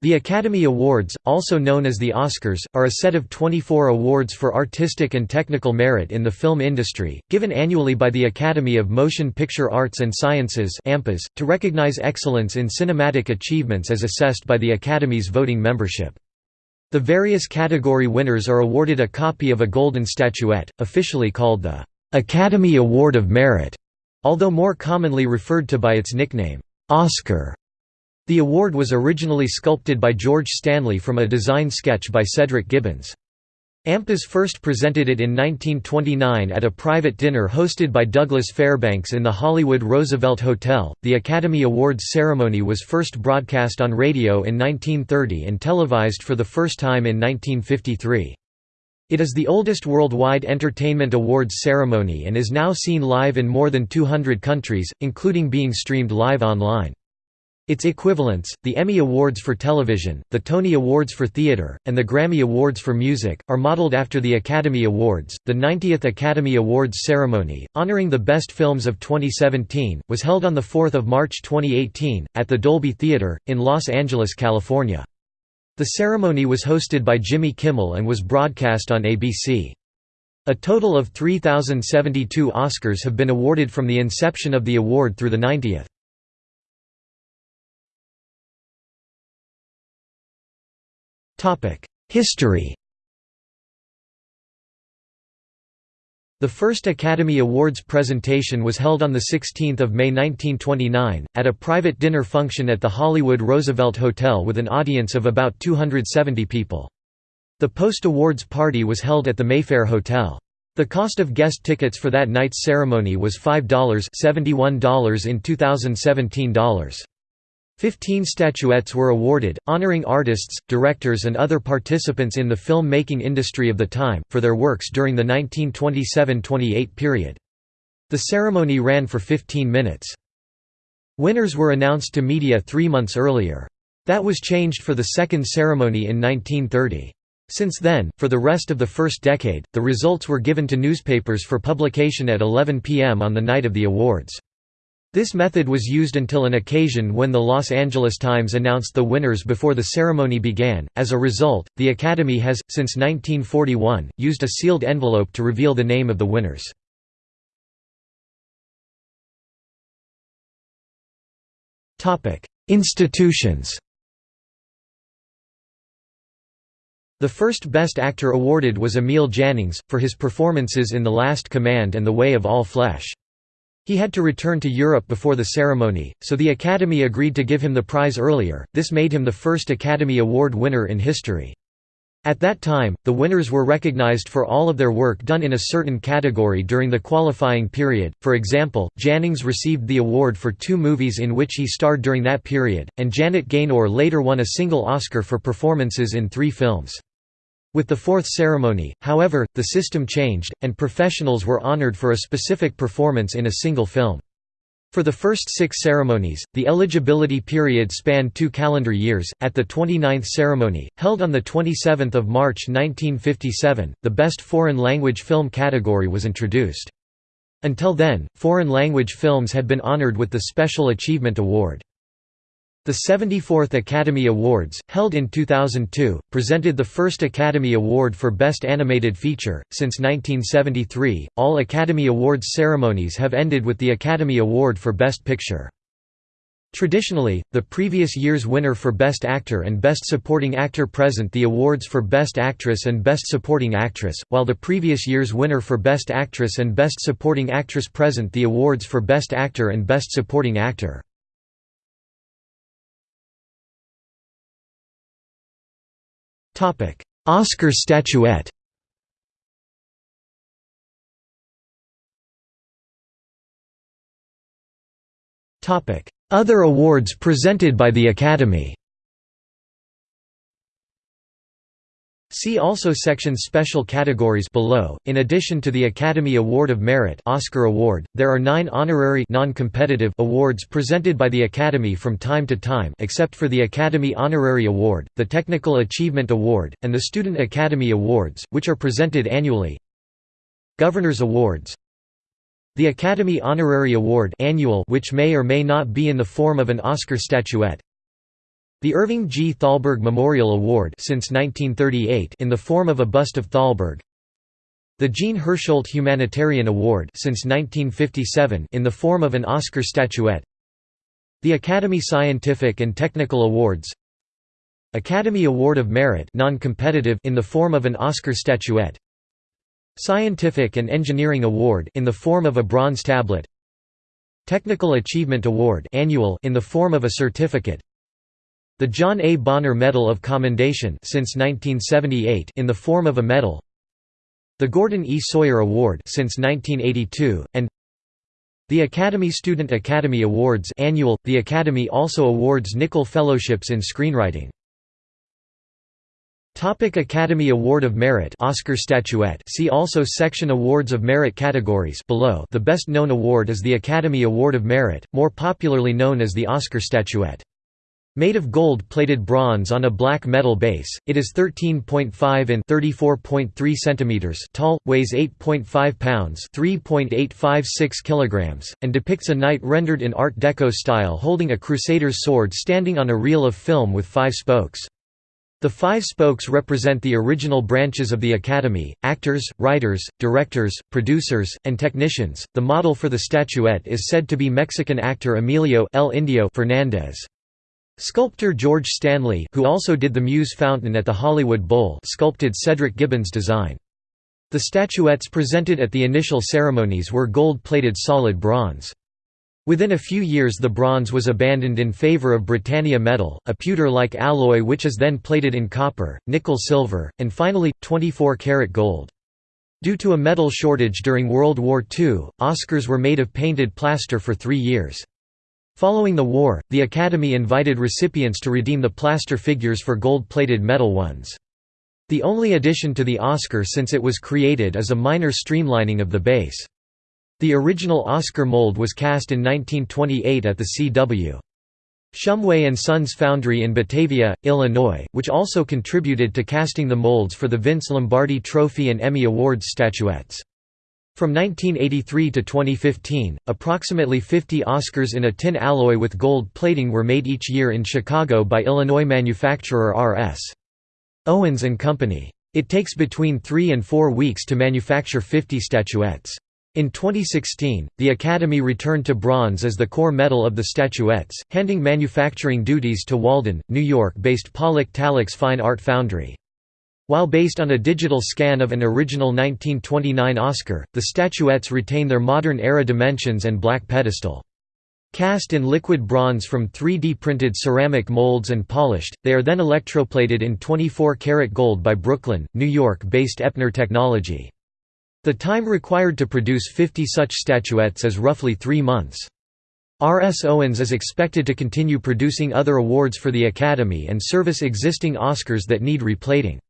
The Academy Awards, also known as the Oscars, are a set of 24 awards for artistic and technical merit in the film industry, given annually by the Academy of Motion Picture Arts and Sciences to recognize excellence in cinematic achievements as assessed by the Academy's voting membership. The various category winners are awarded a copy of a golden statuette, officially called the Academy Award of Merit, although more commonly referred to by its nickname, Oscar. The award was originally sculpted by George Stanley from a design sketch by Cedric Gibbons. AMPAS first presented it in 1929 at a private dinner hosted by Douglas Fairbanks in the Hollywood Roosevelt Hotel. The Academy Awards ceremony was first broadcast on radio in 1930 and televised for the first time in 1953. It is the oldest worldwide entertainment awards ceremony and is now seen live in more than 200 countries, including being streamed live online. Its equivalents, the Emmy Awards for Television, the Tony Awards for Theatre, and the Grammy Awards for Music, are modeled after the Academy Awards. The 90th Academy Awards ceremony, honoring the best films of 2017, was held on 4 March 2018, at the Dolby Theatre, in Los Angeles, California. The ceremony was hosted by Jimmy Kimmel and was broadcast on ABC. A total of 3,072 Oscars have been awarded from the inception of the award through the 90th. History The first Academy Awards presentation was held on 16 May 1929, at a private dinner function at the Hollywood Roosevelt Hotel with an audience of about 270 people. The post-awards party was held at the Mayfair Hotel. The cost of guest tickets for that night's ceremony was $5 $71 in 2017 dollars. Fifteen statuettes were awarded, honoring artists, directors and other participants in the film-making industry of the time, for their works during the 1927–28 period. The ceremony ran for 15 minutes. Winners were announced to media three months earlier. That was changed for the second ceremony in 1930. Since then, for the rest of the first decade, the results were given to newspapers for publication at 11 p.m. on the night of the awards. This method was used until an occasion when the Los Angeles Times announced the winners before the ceremony began. As a result, the Academy has, since 1941, used a sealed envelope to reveal the name of the winners. Institutions The first Best Actor awarded was Emil Jannings, for his performances in The Last Command and The Way of All Flesh. He had to return to Europe before the ceremony, so the Academy agreed to give him the prize earlier, this made him the first Academy Award winner in history. At that time, the winners were recognized for all of their work done in a certain category during the qualifying period, for example, Jannings received the award for two movies in which he starred during that period, and Janet Gaynor later won a single Oscar for performances in three films. With the fourth ceremony, however, the system changed, and professionals were honored for a specific performance in a single film. For the first six ceremonies, the eligibility period spanned two calendar years. At the 29th ceremony, held on 27 March 1957, the Best Foreign Language Film category was introduced. Until then, foreign language films had been honored with the Special Achievement Award. The 74th Academy Awards, held in 2002, presented the first Academy Award for Best Animated Feature. Since 1973, all Academy Awards ceremonies have ended with the Academy Award for Best Picture. Traditionally, the previous year's winner for Best Actor and Best Supporting Actor present the awards for Best Actress and Best Supporting Actress, while the previous year's winner for Best Actress and Best Supporting Actress present the awards for Best Actor and Best Supporting Actor. Oscar statuette. Other awards presented by the Academy See also section Special categories below. In addition to the Academy Award of Merit Oscar Award, there are nine honorary non-competitive awards presented by the Academy from time to time except for the Academy Honorary Award, the Technical Achievement Award, and the Student Academy Awards, which are presented annually. Governor's Awards The Academy Honorary Award annual which may or may not be in the form of an Oscar statuette The Irving G. Thalberg Memorial Award since 1938 in the form of a bust of Thalberg. The Jean Hersholt Humanitarian Award since 1957 in the form of an Oscar statuette. The Academy Scientific and Technical Awards. Academy Award of Merit non-competitive in the form of an Oscar statuette. Scientific and Engineering Award in the form of a bronze tablet. Technical Achievement Award annual in the form of a certificate. The John A. Bonner Medal of Commendation since 1978 in the form of a medal. The Gordon E. Sawyer Award since 1982 and the Academy Student Academy Awards annual. The Academy also awards Nicholl Fellowships in Screenwriting. Topic Academy Award of Merit Oscar statuette See also Section Awards of Merit categories below The best known award is the Academy Award of Merit, more popularly known as the Oscar statuette. Made of gold-plated bronze on a black metal base, it is 13.5 in 34.3 cm tall, weighs 8.5 pounds 3.856 kilograms, and depicts a knight rendered in Art Deco style holding a crusader's sword standing on a reel of film with five spokes. The five spokes represent the original branches of the Academy actors, writers, directors, producers, and technicians. The model for the statuette is said to be Mexican actor Emilio El Indio Fernandez. Sculptor George Stanley who also did the Muse fountain at the Hollywood Bowl sculpted Cedric Gibbons' design. The statuettes presented at the initial ceremonies were gold-plated solid bronze. Within a few years the bronze was abandoned in favor of Britannia metal, a pewter-like alloy which is then plated in copper, nickel silver, and finally, 24-karat gold. Due to a metal shortage during World War II, Oscars were made of painted plaster for three years. Following the war, the Academy invited recipients to redeem the plaster figures for gold-plated metal ones. The only addition to the Oscar since it was created is a minor streamlining of the base. The original Oscar mold was cast in 1928 at the C.W. Shumway & Sons Foundry in Batavia, Illinois, which also contributed to casting the molds for the Vince Lombardi Trophy and Emmy Awards statuettes. From 1983 to 2015, approximately 50 Oscars in a tin alloy with gold plating were made each year in Chicago by Illinois manufacturer R.S. Owens & Company. It takes between three and four weeks to manufacture 50 statuettes. In 2016, the Academy returned to bronze as the core metal of the statuettes, handing manufacturing duties to Walden, New York-based Polich Tallix Fine Art Foundry. While based on a digital scan of an original 1929 Oscar, the statuettes retain their modern-era dimensions and black pedestal. Cast in liquid bronze from 3D printed ceramic molds and polished, they are then electroplated in 24-karat gold by Brooklyn, New York-based Epner Technology. The time required to produce 50 such statuettes is roughly three months. R. S. Owens is expected to continue producing other awards for the Academy and service existing Oscars that need replating.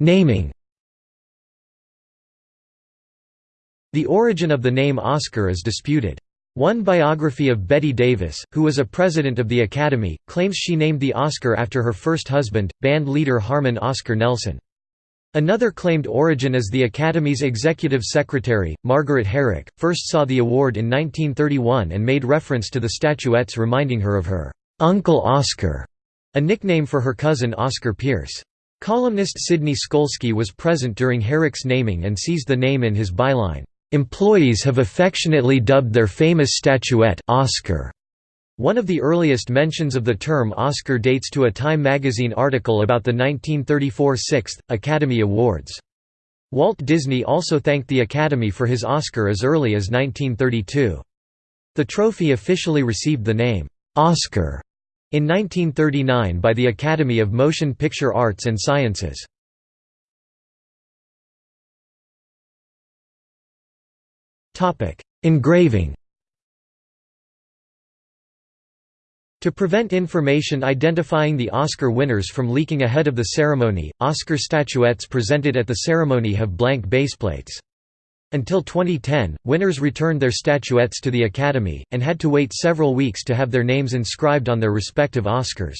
Naming The origin of the name Oscar is disputed. One biography of Bette Davis, who was a president of the Academy, claims she named the Oscar after her first husband, band leader Harmon Oscar Nelson. Another claimed origin is the Academy's executive secretary, Margaret Herrick, first saw the award in 1931 and made reference to the statuettes reminding her of her «Uncle Oscar», a nickname for her cousin Oscar Pearce. Columnist Sidney Skolsky was present during Herrick's naming and seized the name in his byline, "'Employees have affectionately dubbed their famous statuette Oscar'." One of the earliest mentions of the term Oscar dates to a Time magazine article about the 1934 6th Academy Awards. Walt Disney also thanked the Academy for his Oscar as early as 1932. The trophy officially received the name, "'Oscar' In 1939 by the Academy of Motion Picture Arts and Sciences. Engraving To prevent information identifying the Oscar winners from leaking ahead of the ceremony, Oscar statuettes presented at the ceremony have blank baseplates. Until 2010, winners returned their statuettes to the Academy, and had to wait several weeks to have their names inscribed on their respective Oscars.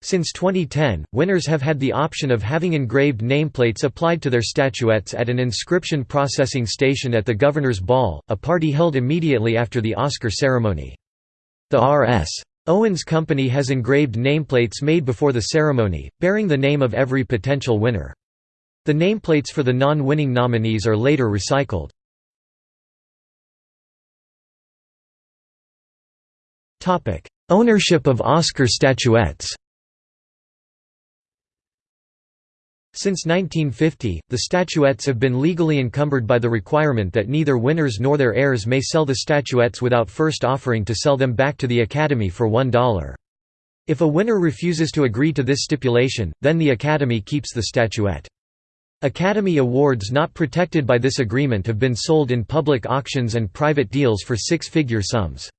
Since 2010, winners have had the option of having engraved nameplates applied to their statuettes at an inscription processing station at the Governor's Ball, a party held immediately after the Oscar ceremony. The R.S. Owens Company has engraved nameplates made before the ceremony, bearing the name of every potential winner. The nameplates for the non-winning nominees are later recycled. Ownership of Oscar statuettes Since 1950, the statuettes have been legally encumbered by the requirement that neither winners nor their heirs may sell the statuettes without first offering to sell them back to the Academy for $1. If a winner refuses to agree to this stipulation, then the Academy keeps the statuette. Academy Awards not protected by this agreement have been sold in public auctions and private deals for six-figure sums.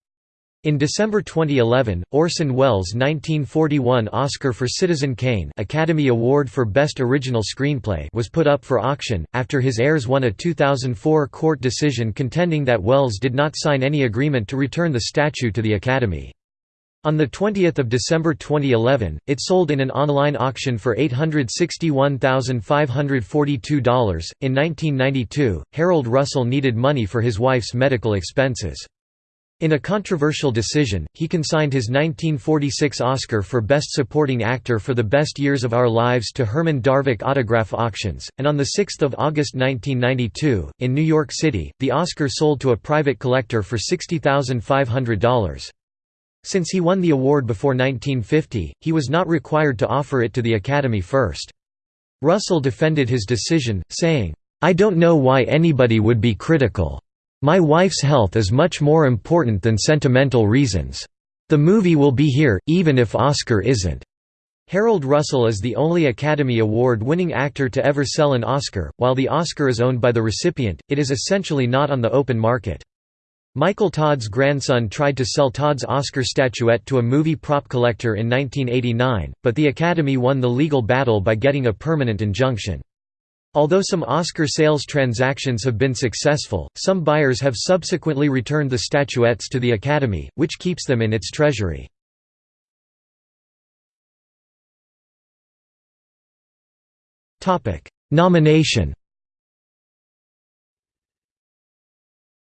In December 2011, Orson Welles' 1941 Oscar for Citizen Kane Academy Award for Best Original Screenplay was put up for auction, after his heirs won a 2004 court decision contending that Welles did not sign any agreement to return the statue to the Academy. On 20 December 2011, it sold in an online auction for $861,542. In 1992, Harold Russell needed money for his wife's medical expenses. In a controversial decision, he consigned his 1946 Oscar for Best Supporting Actor for The Best Years of Our Lives to Herman Darvick Autograph Auctions, and on 6 August 1992, in New York City, the Oscar sold to a private collector for $60,500. Since he won the award before 1950, he was not required to offer it to the Academy first. Russell defended his decision, saying, I don't know why anybody would be critical. My wife's health is much more important than sentimental reasons. The movie will be here, even if Oscar isn't." Harold Russell is the only Academy Award-winning actor to ever sell an Oscar. While the Oscar is owned by the recipient, it is essentially not on the open market. Michael Todd's grandson tried to sell Todd's Oscar statuette to a movie prop collector in 1989, but the Academy won the legal battle by getting a permanent injunction. Although some Oscar sales transactions have been successful, some buyers have subsequently returned the statuettes to the Academy, which keeps them in its treasury. Nomination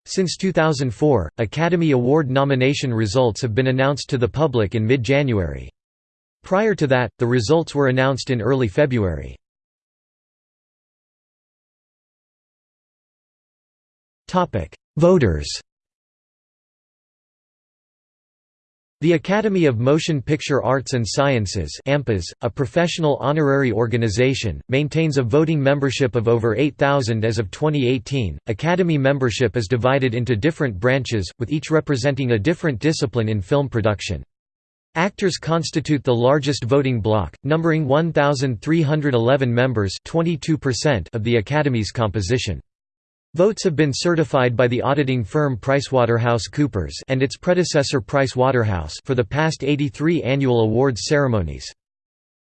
Since 2004, Academy Award nomination results have been announced to the public in mid-January. Prior to that, the results were announced in early February. Voters The Academy of Motion Picture Arts and Sciences a professional honorary organization, maintains a voting membership of over 8,000 as of 2018. Academy membership is divided into different branches, with each representing a different discipline in film production. Actors constitute the largest voting bloc, numbering 1,311 members 22% of the Academy's composition. Votes have been certified by the auditing firm PricewaterhouseCoopers and its predecessor Pricewaterhouse for the past 83 annual awards ceremonies.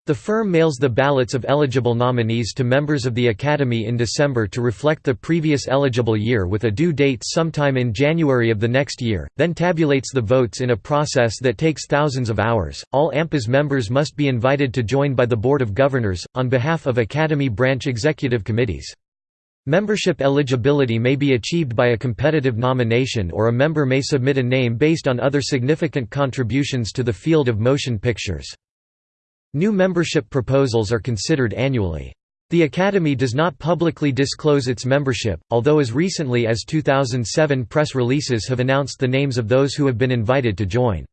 The firm mails the ballots of eligible nominees to members of the Academy in December to reflect the previous eligible year with a due date sometime in January of the next year, then tabulates the votes in a process that takes thousands of hours. All AMPAS members must be invited to join by the Board of Governors, on behalf of Academy branch executive committees. Membership eligibility may be achieved by a competitive nomination or a member may submit a name based on other significant contributions to the field of motion pictures. New membership proposals are considered annually. The Academy does not publicly disclose its membership, although as recently as 2007 press releases have announced the names of those who have been invited to join.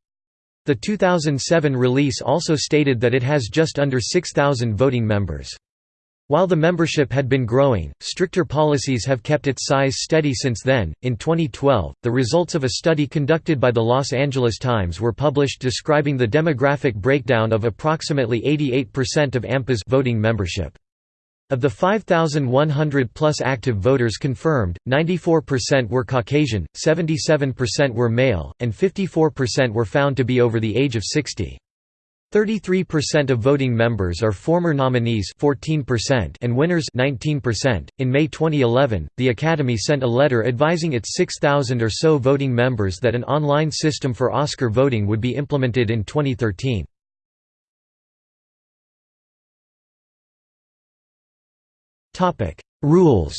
The 2007 release also stated that it has just under 6,000 voting members. While the membership had been growing, stricter policies have kept its size steady since then. In 2012, the results of a study conducted by the Los Angeles Times were published describing the demographic breakdown of approximately 88% of AMPAS voting membership. Of the 5,100 plus active voters confirmed, 94% were Caucasian, 77% were male, and 54% were found to be over the age of 60. 33% of voting members are former nominees 14% and winners 19%. .In May 2011, the Academy sent a letter advising its 6,000 or so voting members that an online system for Oscar voting would be implemented in 2013. Rules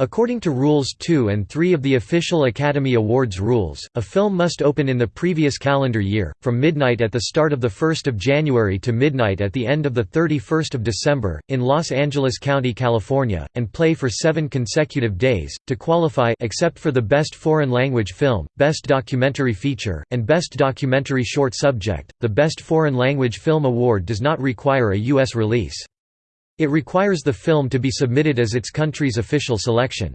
According to Rules 2 and 3 of the official Academy Awards rules, a film must open in the previous calendar year, from midnight at the start of 1 January to midnight at the end of 31 December, in Los Angeles County, California, and play for seven consecutive days. To qualify except for the Best Foreign Language Film, Best Documentary Feature, and Best Documentary Short Subject, the Best Foreign Language Film Award does not require a U.S. release. It requires the film to be submitted as its country's official selection.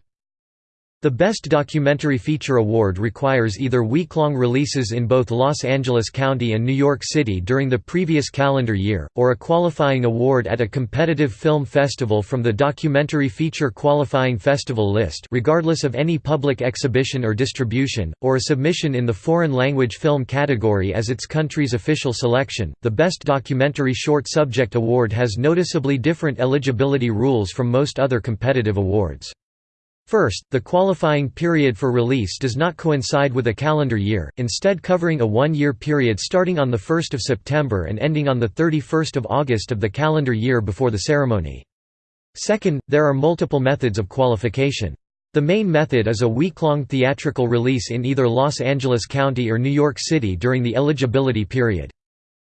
The Best Documentary Feature Award requires either week-long releases in both Los Angeles County and New York City during the previous calendar year, or a qualifying award at a competitive film festival from the Documentary Feature Qualifying Festival list regardless of any public exhibition or distribution, or a submission in the foreign language film category as its country's official selection. The Best Documentary Short Subject Award has noticeably different eligibility rules from most other competitive awards. First, the qualifying period for release does not coincide with a calendar year, instead covering a one-year period starting on 1 September and ending on 31 August of the calendar year before the ceremony. Second, there are multiple methods of qualification. The main method is a week-long theatrical release in either Los Angeles County or New York City during the eligibility period.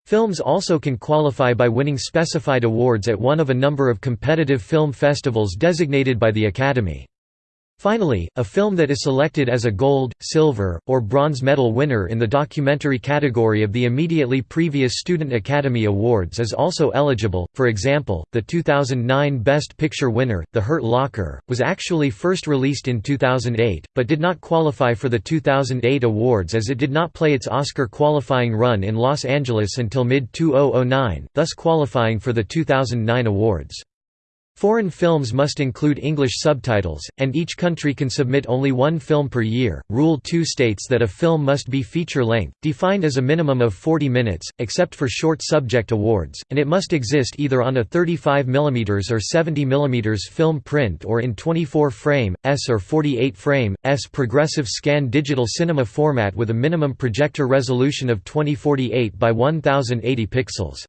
Films also can qualify by winning specified awards at one of a number of competitive film festivals designated by the Academy. Finally, a film that is selected as a gold, silver, or bronze medal winner in the documentary category of the immediately previous Student Academy Awards is also eligible. For example, the 2009 Best Picture winner, The Hurt Locker, was actually first released in 2008, but did not qualify for the 2008 awards as it did not play its Oscar qualifying run in Los Angeles until mid-2009, thus qualifying for the 2009 awards. Foreign films must include English subtitles, and each country can submit only one film per year. Rule 2 states that a film must be feature length, defined as a minimum of 40 minutes, except for short subject awards, and it must exist either on a 35 mm or 70 mm film print or in 24 frame, S or 48 frame, S progressive scan digital cinema format with a minimum projector resolution of 2048 by 1080 pixels.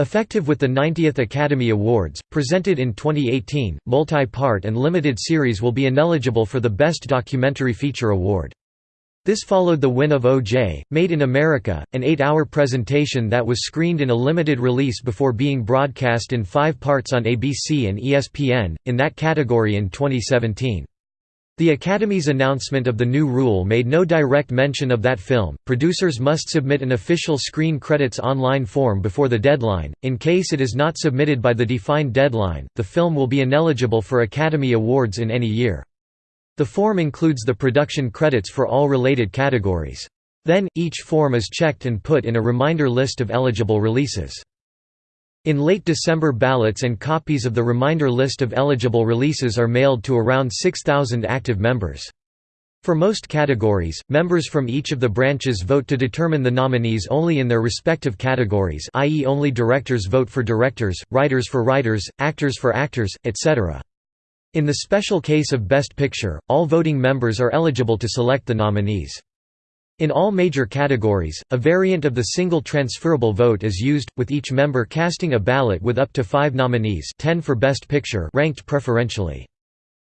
Effective with the 90th Academy Awards, presented in 2018, multi-part and limited series will be ineligible for the Best Documentary Feature Award. This followed the win of O.J., Made in America, an eight-hour presentation that was screened in a limited release before being broadcast in five parts on ABC and ESPN, in that category in 2017. The Academy's announcement of the new rule made no direct mention of that film. Producers must submit an official screen credits online form before the deadline. In case it is not submitted by the defined deadline, the film will be ineligible for Academy Awards in any year. The form includes the production credits for all related categories. Then, each form is checked and put in a reminder list of eligible releases. In late December ballots and copies of the reminder list of eligible releases are mailed to around 6,000 active members. For most categories, members from each of the branches vote to determine the nominees only in their respective categories i.e. only directors vote for directors, writers for writers, actors for actors, etc. In the special case of Best Picture, all voting members are eligible to select the nominees. In all major categories, a variant of the single transferable vote is used, with each member casting a ballot with up to five nominees 10 for Best Picture ranked preferentially.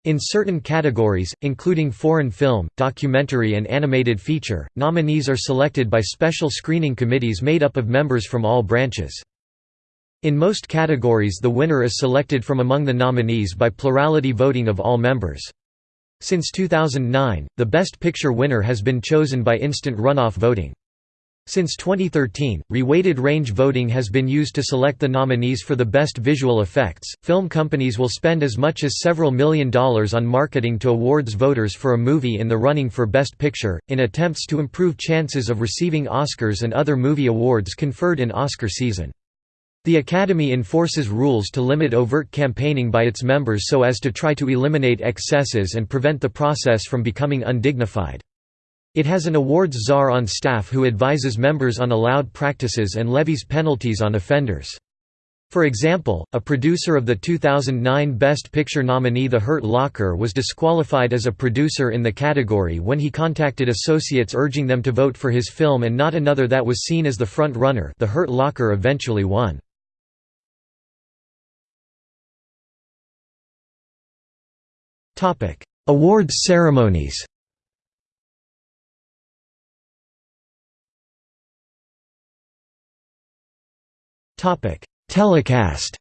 In certain categories, including foreign film, documentary and animated feature, nominees are selected by special screening committees made up of members from all branches. In most categories the winner is selected from among the nominees by plurality voting of all members. Since 2009, the Best Picture winner has been chosen by instant runoff voting. Since 2013, reweighted range voting has been used to select the nominees for the best visual effects. Film companies will spend as much as several million dollars on marketing to awards voters for a movie in the running for Best Picture, in attempts to improve chances of receiving Oscars and other movie awards conferred in Oscar season. The Academy enforces rules to limit overt campaigning by its members so as to try to eliminate excesses and prevent the process from becoming undignified. It has an awards czar on staff who advises members on allowed practices and levies penalties on offenders. For example, a producer of the 2009 Best Picture nominee The Hurt Locker was disqualified as a producer in the category when he contacted associates urging them to vote for his film and not another that was seen as the front runner The Hurt Locker eventually won. Awards ceremonies Telecast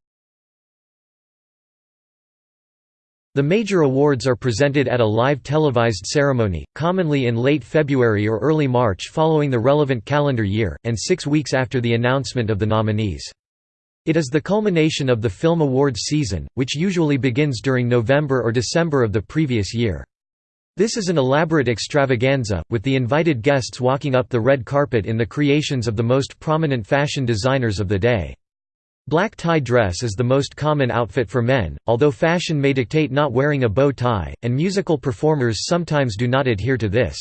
The major awards are presented at a live televised ceremony, commonly in late February or early March following the relevant calendar year, and six weeks after the announcement of the nominees. It is the culmination of the film awards season, which usually begins during November or December of the previous year. This is an elaborate extravaganza, with the invited guests walking up the red carpet in the creations of the most prominent fashion designers of the day. Black tie dress is the most common outfit for men, although fashion may dictate not wearing a bow tie, and musical performers sometimes do not adhere to this.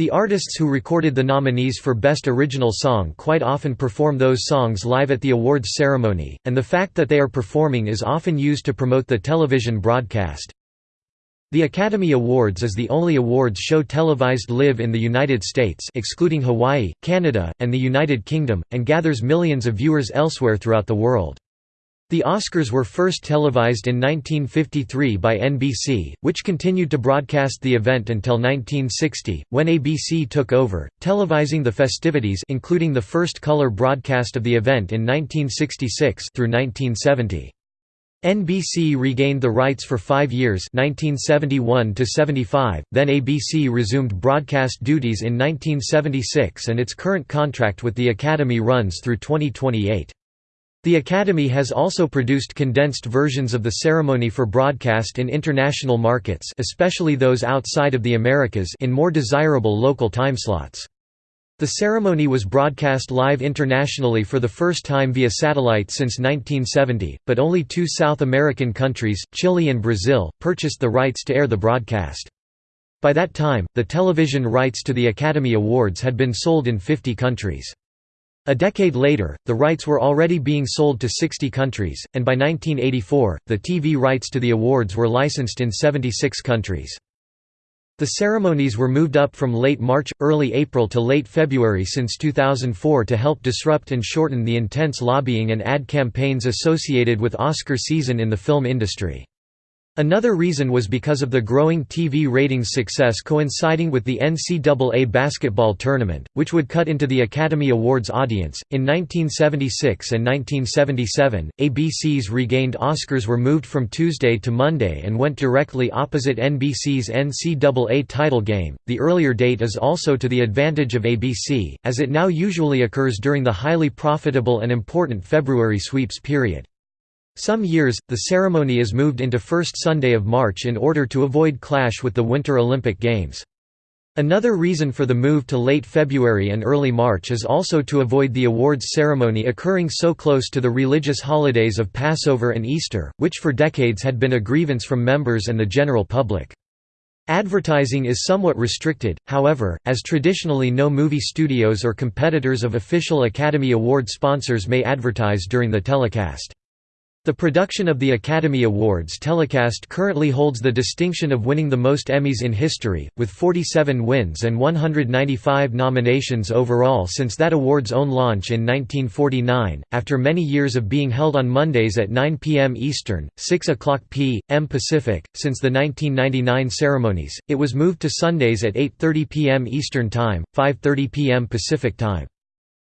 The artists who recorded the nominees for Best Original Song quite often perform those songs live at the awards ceremony, and the fact that they are performing is often used to promote the television broadcast. The Academy Awards is the only awards show televised live in the United States excluding Hawaii, Canada, and the United Kingdom, and gathers millions of viewers elsewhere throughout the world. The Oscars were first televised in 1953 by NBC, which continued to broadcast the event until 1960, when ABC took over, televising the festivities including the first color broadcast of the event in 1966 through 1970. NBC regained the rights for five years 1971 then ABC resumed broadcast duties in 1976 and its current contract with the Academy runs through 2028. The Academy has also produced condensed versions of the ceremony for broadcast in international markets especially those outside of the Americas in more desirable local timeslots. The ceremony was broadcast live internationally for the first time via satellite since 1970, but only two South American countries, Chile and Brazil, purchased the rights to air the broadcast. By that time, the television rights to the Academy Awards had been sold in 50 countries. A decade later, the rights were already being sold to 60 countries, and by 1984, the TV rights to the awards were licensed in 76 countries. The ceremonies were moved up from late March, early April to late February since 2004 to help disrupt and shorten the intense lobbying and ad campaigns associated with Oscar season in the film industry. Another reason was because of the growing TV ratings success coinciding with the NCAA basketball tournament, which would cut into the Academy Awards audience. In 1976 and 1977, ABC's regained Oscars were moved from Tuesday to Monday and went directly opposite NBC's NCAA title game. The earlier date is also to the advantage of ABC, as it now usually occurs during the highly profitable and important February sweeps period. Some years, the ceremony is moved into first Sunday of March in order to avoid clash with the Winter Olympic Games. Another reason for the move to late February and early March is also to avoid the awards ceremony occurring so close to the religious holidays of Passover and Easter, which for decades had been a grievance from members and the general public. Advertising is somewhat restricted, however, as traditionally no movie studios or competitors of official Academy Award sponsors may advertise during the telecast. The production of the Academy Awards telecast currently holds the distinction of winning the most Emmys in history, with 47 wins and 195 nominations overall since that award's own launch in 1949. After many years of being held on Mondays at 9 p.m. Eastern, 6 o'clock p.m. Pacific, since the 1999 ceremonies, it was moved to Sundays at 8:30 p.m. Eastern Time, 5:30 p.m. Pacific Time.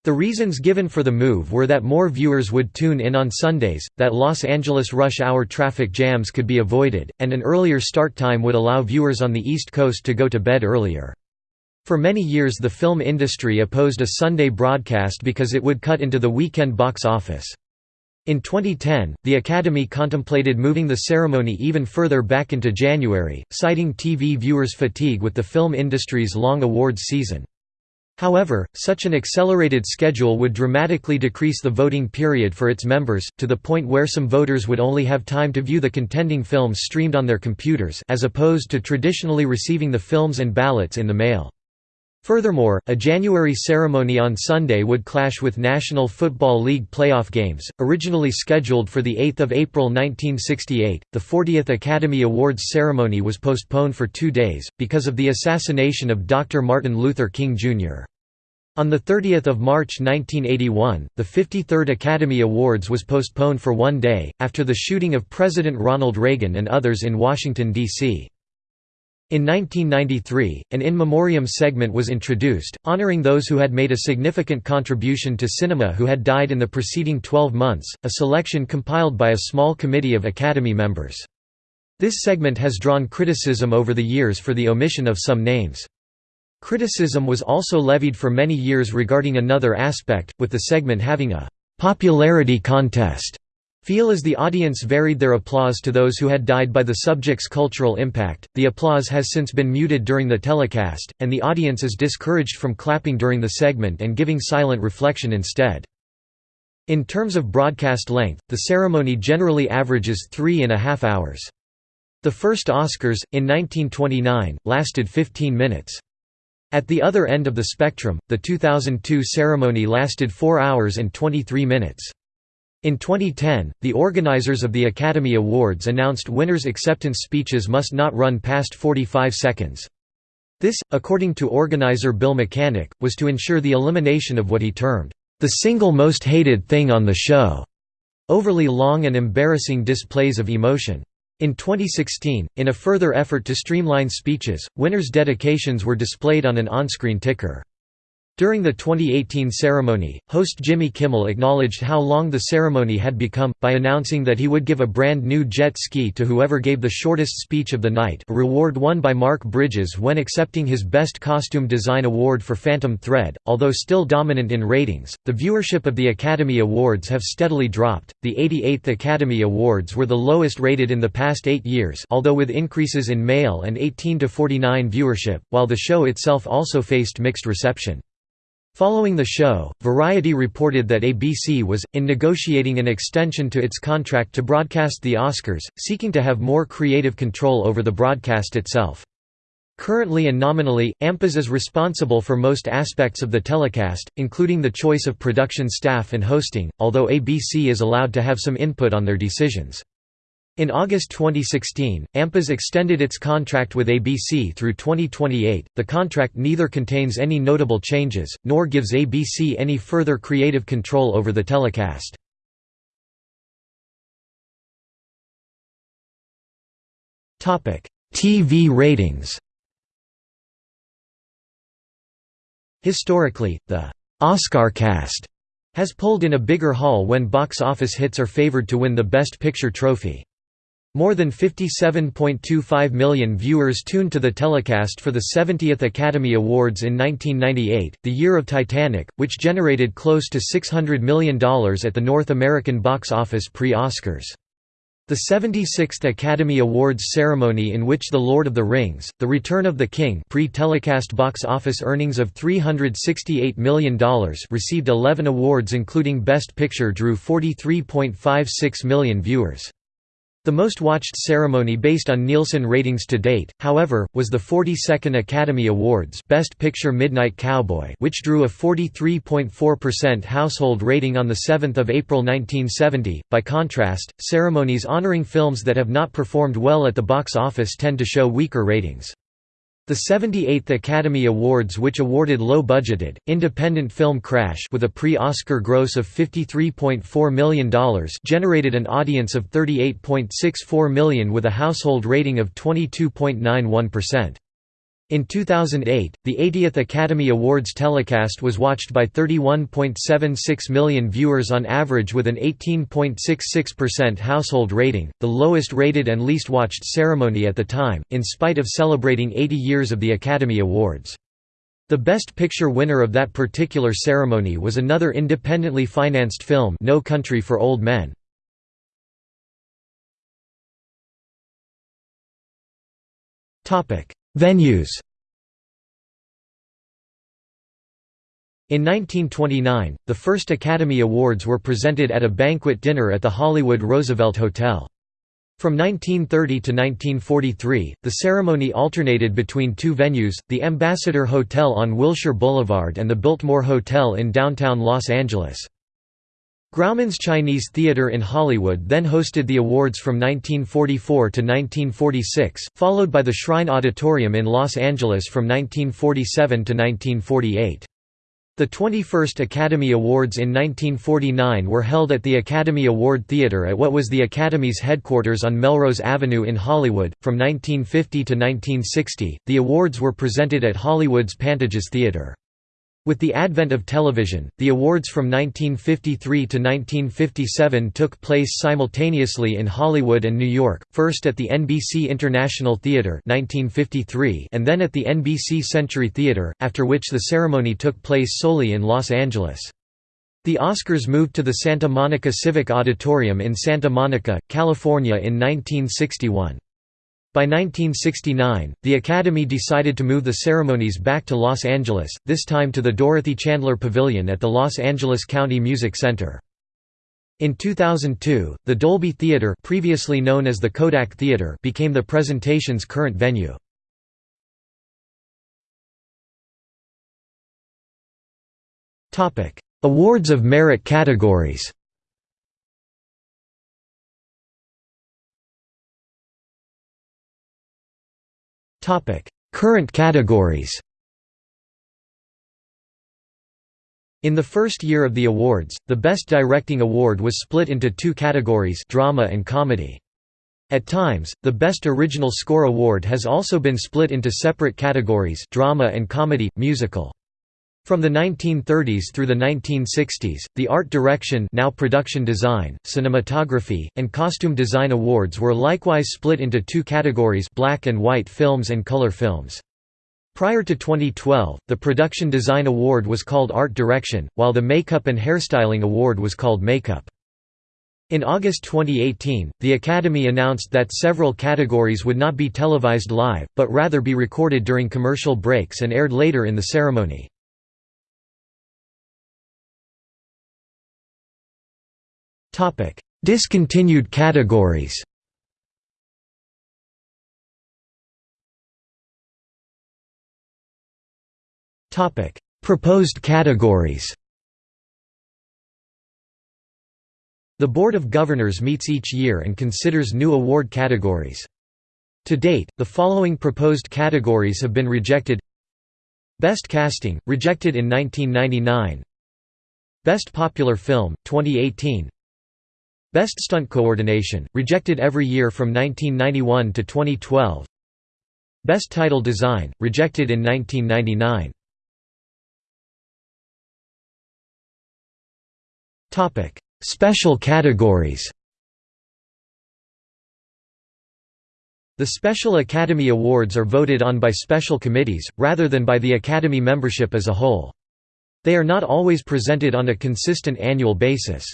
The reasons given for the move were that more viewers would tune in on Sundays, that Los Angeles rush hour traffic jams could be avoided, and an earlier start time would allow viewers on the East Coast to go to bed earlier. For many years the film industry opposed a Sunday broadcast because it would cut into the weekend box office. In 2010, the Academy contemplated moving the ceremony even further back into January, citing TV viewers' fatigue with the film industry's long awards season. However, such an accelerated schedule would dramatically decrease the voting period for its members, to the point where some voters would only have time to view the contending films streamed on their computers as opposed to traditionally receiving the films and ballots in the mail. Furthermore, a January ceremony on Sunday would clash with National Football League playoff games, originally scheduled for 8 April 1968. The 40th Academy Awards ceremony was postponed for two days, because of the assassination of Dr. Martin Luther King, Jr. On 30 March 1981, the 53rd Academy Awards was postponed for one day, after the shooting of President Ronald Reagan and others in Washington, D.C. In 1993, an in memoriam segment was introduced, honoring those who had made a significant contribution to cinema who had died in the preceding 12 months, a selection compiled by a small committee of Academy members. This segment has drawn criticism over the years for the omission of some names. Criticism was also levied for many years regarding another aspect, with the segment having a «popularity contest» feel as the audience varied their applause to those who had died by the subject's cultural impact. The applause has since been muted during the telecast, and the audience is discouraged from clapping during the segment and giving silent reflection instead. In terms of broadcast length, the ceremony generally averages three and a half hours. The first Oscars, in 1929, lasted 15 minutes. At the other end of the spectrum, the 2002 ceremony lasted 4 hours and 23 minutes. In 2010, the organizers of the Academy Awards announced winners' acceptance speeches must not run past 45 seconds. This, according to organizer Bill Mechanic, was to ensure the elimination of what he termed, "...the single most hated thing on the show", overly long and embarrassing displays of emotion. In 2016, in a further effort to streamline speeches, winners' dedications were displayed on an on-screen ticker. During the 2018 ceremony, host Jimmy Kimmel acknowledged how long the ceremony had become, by announcing that he would give a brand new jet ski to whoever gave the shortest speech of the night a reward won by Mark Bridges when accepting his Best Costume Design Award for Phantom Thread. Although still dominant in ratings, the viewership of the Academy Awards have steadily dropped. The 88th Academy Awards were the lowest rated in the past eight years although with increases in male and 18 to 49 viewership, while the show itself also faced mixed reception. Following the show, Variety reported that ABC was, in negotiating an extension to its contract to broadcast the Oscars, seeking to have more creative control over the broadcast itself. Currently and nominally, AMPAS is responsible for most aspects of the telecast, including the choice of production staff and hosting, although ABC is allowed to have some input on their decisions. In August 2016, AMPAS extended its contract with ABC through 2028. The contract neither contains any notable changes, nor gives ABC any further creative control over the telecast. TV ratings Historically, the Oscar cast has pulled in a bigger haul when box office hits are favored to win the Best Picture trophy. More than 57.25 million viewers tuned to the telecast for the 70th Academy Awards in 1998, the year of Titanic, which generated close to $600 million at the North American box office pre-Oscars. The 76th Academy Awards ceremony in which The Lord of the Rings, The Return of the King pre-telecast box office earnings of $368 million received 11 awards including Best Picture drew 43.56 million viewers. The most watched ceremony based on Nielsen ratings to date, however, was the 42nd Academy Awards Best Picture Midnight Cowboy which drew a 43.4% household rating on 7 April 1970. By contrast, ceremonies honoring films that have not performed well at the box office tend to show weaker ratings. The 78th Academy Awards which awarded low-budgeted, independent film Crash with a pre-Oscar gross of $53.4 million generated an audience of 38.64 million with a household rating of 22.91%. In 2008, the 80th Academy Awards telecast was watched by 31.76 million viewers on average with an 18.66% household rating, the lowest rated and least watched ceremony at the time, in spite of celebrating 80 years of the Academy Awards. The Best Picture winner of that particular ceremony was another independently financed film No Country for Old Men. Venues In 1929, the first Academy Awards were presented at a banquet dinner at the Hollywood Roosevelt Hotel. From 1930 to 1943, the ceremony alternated between two venues, the Ambassador Hotel on Wilshire Boulevard and the Biltmore Hotel in downtown Los Angeles. Grauman's Chinese Theater in Hollywood then hosted the awards from 1944 to 1946, followed by the Shrine Auditorium in Los Angeles from 1947 to 1948. The 21st Academy Awards in 1949 were held at the Academy Award Theatre at what was the Academy's headquarters on Melrose Avenue in Hollywood. From 1950 to 1960, the awards were presented at Hollywood's Pantages Theatre. With the advent of television, the awards from 1953 to 1957 took place simultaneously in Hollywood and New York, first at the NBC International Theatre 1953 and then at the NBC Century Theatre, after which the ceremony took place solely in Los Angeles. The Oscars moved to the Santa Monica Civic Auditorium in Santa Monica, California in 1961. By 1969, the Academy decided to move the ceremonies back to Los Angeles, this time to the Dorothy Chandler Pavilion at the Los Angeles County Music Center. In 2002, the Dolby Theatre previously known as the Kodak Theatre became the presentation's current venue. Awards of merit categories Current categories In the first year of the awards, the Best Directing Award was split into two categories drama and comedy. At times, the Best Original Score Award has also been split into separate categories drama and comedy, musical. From the 1930s through the 1960s, the art direction now production design, cinematography, and costume design awards were likewise split into two categories black and white films and color films. Prior to 2012, the Production Design Award was called Art Direction, while the Makeup and Hairstyling Award was called Makeup. In August 2018, the Academy announced that several categories would not be televised live, but rather be recorded during commercial breaks and aired later in the ceremony. Topic: Discontinued categories. Topic: Proposed categories. The Board of Governors meets each year and considers new award categories. To date, the following proposed categories have been rejected Best Casting, rejected in 1999 Best Popular Film, 2018 Best Stunt Coordination, rejected every year from 1991 to 2012 Best Title Design, rejected in 1999 Special categories The Special Academy Awards are voted on by special committees, rather than by the Academy membership as a whole. They are not always presented on a consistent annual basis.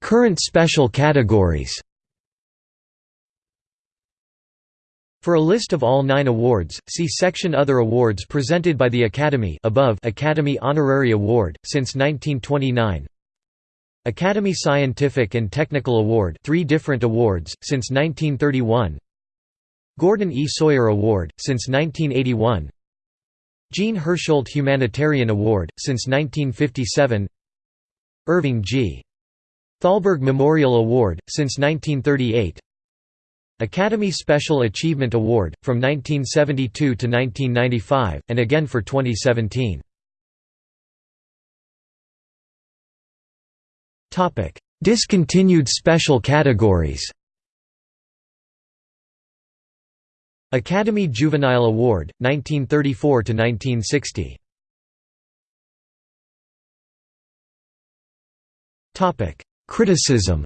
Current special categories For a list of all nine awards, see section Other awards presented by the Academy above Academy Honorary Award, since 1929 Academy Scientific and Technical Award three different awards, since 1931 Gordon E. Sawyer Award, since 1981 Jean Hersholt Humanitarian Award, since 1957 Irving G. Thalberg Memorial Award, since 1938 Academy Special Achievement Award, from 1972 to 1995, and again for 2017. Discontinued special categories. Academy Juvenile Award, 1934–1960 Criticism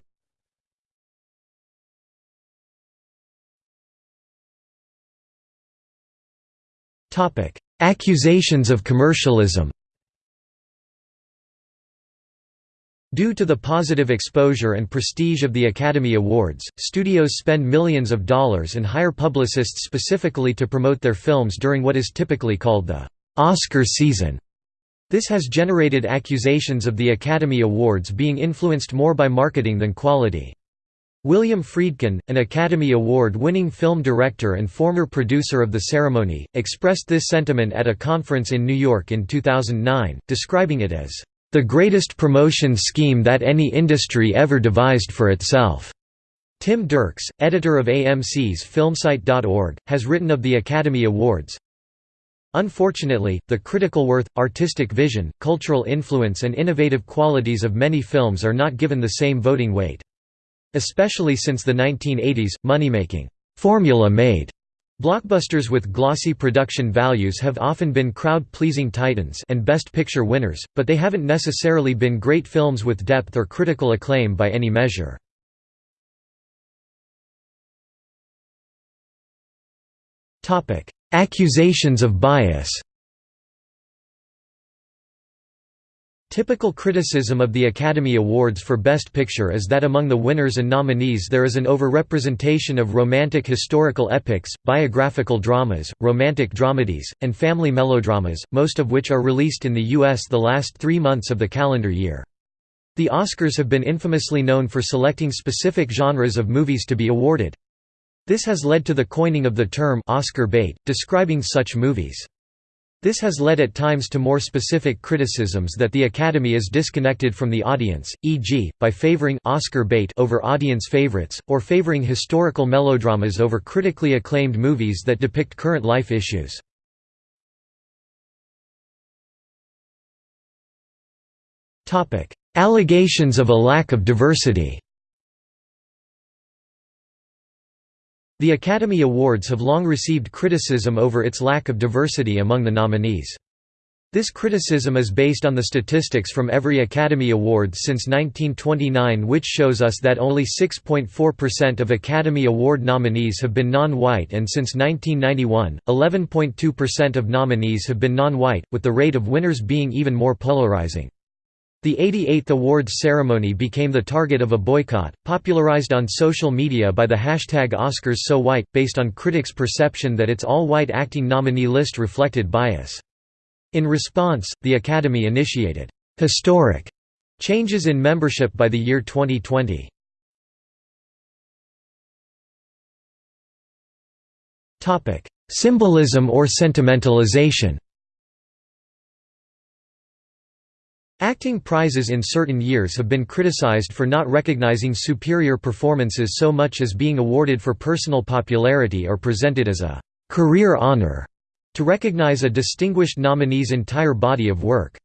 Accusations of commercialism Due to the positive exposure and prestige of the Academy Awards, studios spend millions of dollars and hire publicists specifically to promote their films during what is typically called the Oscar season. This has generated accusations of the Academy Awards being influenced more by marketing than quality. William Friedkin, an Academy Award-winning film director and former producer of the ceremony, expressed this sentiment at a conference in New York in 2009, describing it as, "...the greatest promotion scheme that any industry ever devised for itself." Tim Dirks, editor of AMC's Filmsite.org, has written of the Academy Awards, Unfortunately, the critical worth, artistic vision, cultural influence and innovative qualities of many films are not given the same voting weight. Especially since the 1980s, money-making formula-made blockbusters with glossy production values have often been crowd-pleasing titans and Best Picture winners, but they haven't necessarily been great films with depth or critical acclaim by any measure. Accusations of bias Typical criticism of the Academy Awards for Best Picture is that among the winners and nominees there is an overrepresentation of romantic historical epics, biographical dramas, romantic dramedies, and family melodramas, most of which are released in the U.S. the last three months of the calendar year. The Oscars have been infamously known for selecting specific genres of movies to be awarded. This has led to the coining of the term Oscar bait, describing such movies. This has led at times to more specific criticisms that the Academy is disconnected from the audience, e.g., by favoring Oscar bait over audience favorites, or favoring historical melodramas over critically acclaimed movies that depict current life issues. Allegations of a lack of diversity The Academy Awards have long received criticism over its lack of diversity among the nominees. This criticism is based on the statistics from every Academy Awards since 1929 which shows us that only 6.4% of Academy Award nominees have been non-white and since 1991, 11.2% of nominees have been non-white, with the rate of winners being even more polarizing. The 88th awards ceremony became the target of a boycott, popularized on social media by the hashtag OscarsSoWhite, based on critics' perception that its all-white acting nominee list reflected bias. In response, the Academy initiated «historic» changes in membership by the year 2020. Symbolism or sentimentalization Acting prizes in certain years have been criticized for not recognizing superior performances so much as being awarded for personal popularity or presented as a «career honor» to recognize a distinguished nominee's entire body of work.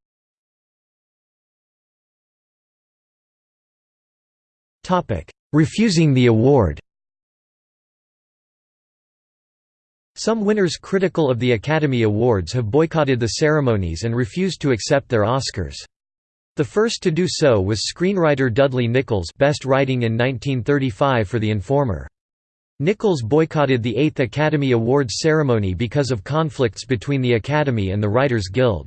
Refusing the award Some winners critical of the Academy Awards have boycotted the ceremonies and refused to accept their Oscars. The first to do so was screenwriter Dudley Nichols best writing in 1935 for The Informer. Nichols boycotted the Eighth Academy Awards ceremony because of conflicts between the Academy and the Writers' Guild.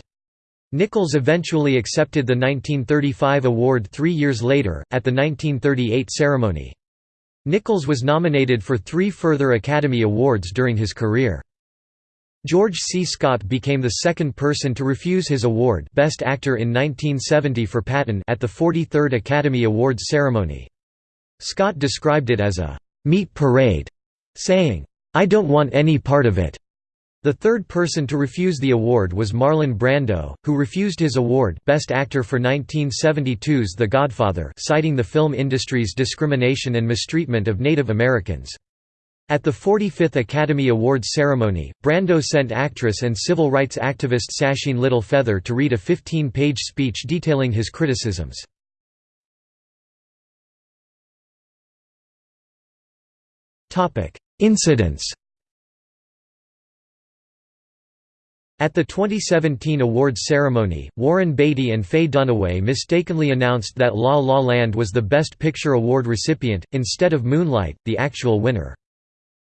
Nichols eventually accepted the 1935 award three years later, at the 1938 ceremony. Nichols was nominated for three further Academy Awards during his career. George C. Scott became the second person to refuse his award Best Actor in 1970 for Patton at the 43rd Academy Awards ceremony. Scott described it as a «meat parade», saying, "'I don't want any part of it'". The third person to refuse the award was Marlon Brando, who refused his award Best Actor for 1972's The Godfather citing the film industry's discrimination and mistreatment of Native Americans. At the 45th Academy Awards ceremony, Brando sent actress and civil rights activist Sacheen Littlefeather to read a 15-page speech detailing his criticisms. Incidents At the 2017 awards ceremony, Warren Beatty and Faye Dunaway mistakenly announced that La La Land was the Best Picture Award recipient, instead of Moonlight, the actual winner.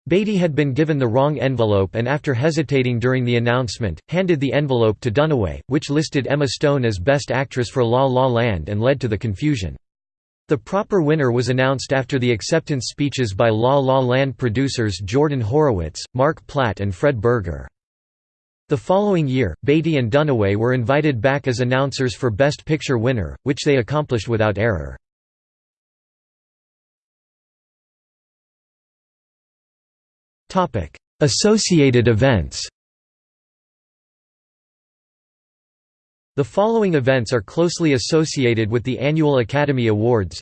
Beatty had been given the wrong envelope and after hesitating during the announcement, handed the envelope to Dunaway, which listed Emma Stone as Best Actress for La La Land and led to the confusion. The proper winner was announced after the acceptance speeches by La La Land producers Jordan Horowitz, Mark Platt and Fred Berger. The following year, Beatty and Dunaway were invited back as announcers for Best Picture winner, which they accomplished without error. Associated events The following events are closely associated with the annual Academy Awards.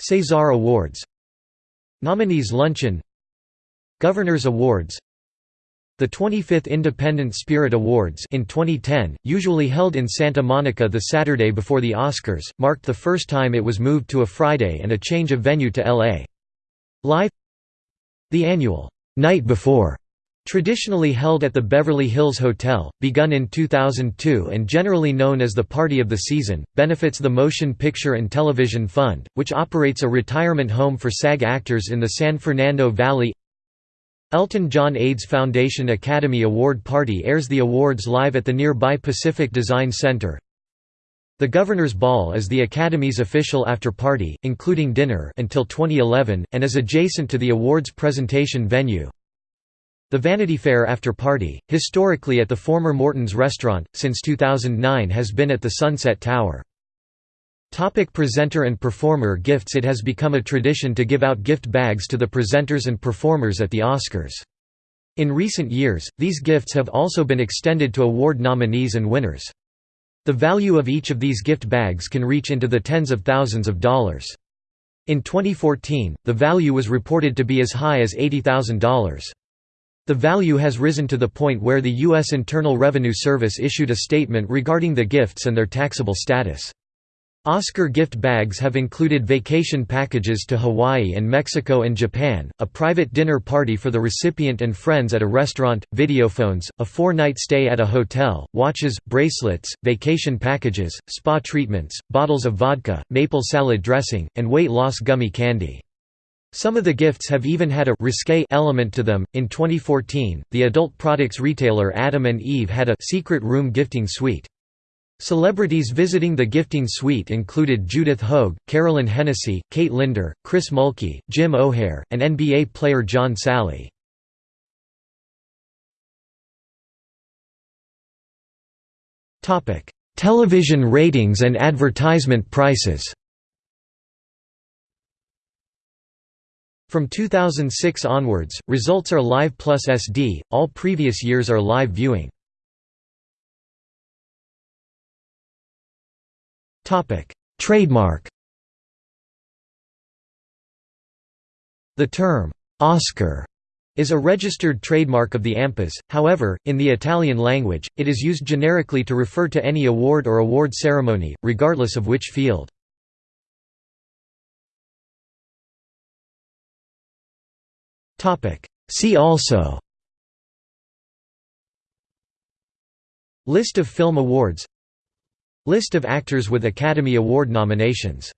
César Awards. Nominees Luncheon. Governor's Awards. The 25th Independent Spirit Awards in 2010, usually held in Santa Monica the Saturday before the Oscars, marked the first time it was moved to a Friday and a change of venue to L.A. Live. The annual «Night Before» Traditionally held at the Beverly Hills Hotel, begun in 2002 and generally known as the Party of the Season, benefits the Motion Picture and Television Fund, which operates a retirement home for SAG actors in the San Fernando Valley Elton John AIDS Foundation Academy Award Party airs the awards live at the nearby Pacific Design Center. The Governor's Ball is the Academy's official after-party, including dinner until 2011, and is adjacent to the awards presentation venue. The Vanity Fair after-party, historically at the former Morton's restaurant, since 2009 has been at the Sunset Tower. Topic presenter and performer gifts It has become a tradition to give out gift bags to the presenters and performers at the Oscars. In recent years, these gifts have also been extended to award nominees and winners. The value of each of these gift bags can reach into the tens of thousands of dollars. In 2014, the value was reported to be as high as $80,000. The value has risen to the point where the U.S. Internal Revenue Service issued a statement regarding the gifts and their taxable status. Oscar gift bags have included vacation packages to Hawaii and Mexico and Japan, a private dinner party for the recipient and friends at a restaurant, videophones, a four-night stay at a hotel, watches, bracelets, vacation packages, spa treatments, bottles of vodka, maple salad dressing, and weight loss gummy candy. Some of the gifts have even had a risque element to them. In 2014, the adult products retailer Adam and Eve had a secret room gifting suite. Celebrities visiting the gifting suite included Judith Hoag, Carolyn Hennessy, Kate Linder, Chris Mulkey, Jim O'Heir, and NBA player John Salley. Television ratings and advertisement prices From 2006 onwards, results are live plus SD, all previous years are live viewing. Topic: Trademark. The term Oscar is a registered trademark of the AMPAS, however, in the Italian language, it is used generically to refer to any award or award ceremony, regardless of which field. See also List of film awards List of actors with Academy Award nominations